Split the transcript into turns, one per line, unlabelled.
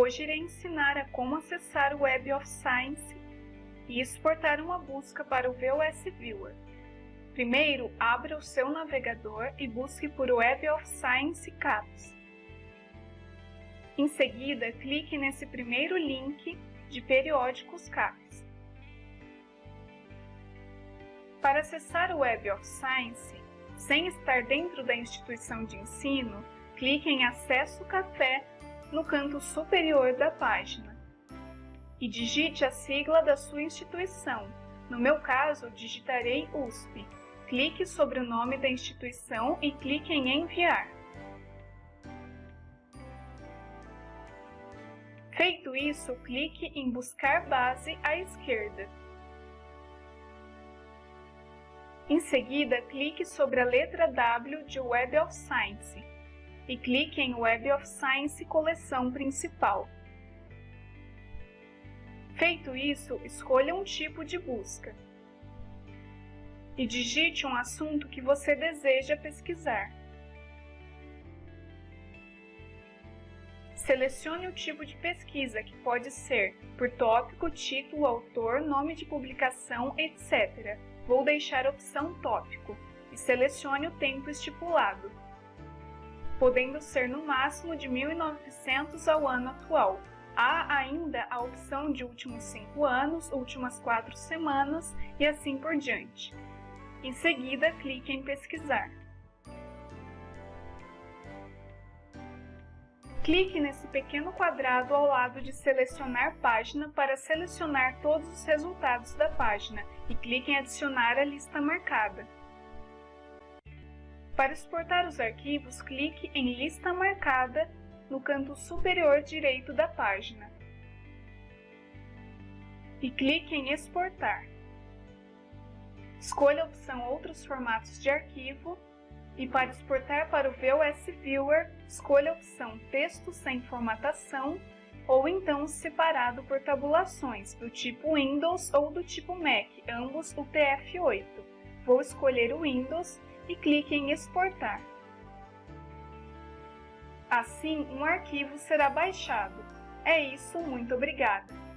Hoje irei ensinar a como acessar o Web of Science e exportar uma busca para o VOS Viewer. Primeiro, abra o seu navegador e busque por Web of Science CAPS. Em seguida, clique nesse primeiro link de periódicos CAPS. Para acessar o Web of Science, sem estar dentro da instituição de ensino, clique em Acesso Café no canto superior da página e digite a sigla da sua instituição. No meu caso, digitarei USP. Clique sobre o nome da instituição e clique em Enviar. Feito isso, clique em Buscar base à esquerda. Em seguida, clique sobre a letra W de Web of Science e clique em Web of Science coleção principal. Feito isso, escolha um tipo de busca e digite um assunto que você deseja pesquisar. Selecione o tipo de pesquisa, que pode ser por tópico, título, autor, nome de publicação, etc. Vou deixar a opção tópico e selecione o tempo estipulado podendo ser no máximo de 1.900 ao ano atual. Há ainda a opção de últimos 5 anos, últimas 4 semanas e assim por diante. Em seguida, clique em Pesquisar. Clique nesse pequeno quadrado ao lado de Selecionar página para selecionar todos os resultados da página e clique em Adicionar a lista marcada. Para exportar os arquivos, clique em Lista marcada no canto superior direito da página e clique em Exportar. Escolha a opção Outros formatos de arquivo e para exportar para o VOS Viewer, escolha a opção Texto sem formatação ou então separado por tabulações do tipo Windows ou do tipo Mac, ambos UTF-8. Vou escolher o Windows e clique em Exportar. Assim, um arquivo será baixado. É isso, muito obrigada!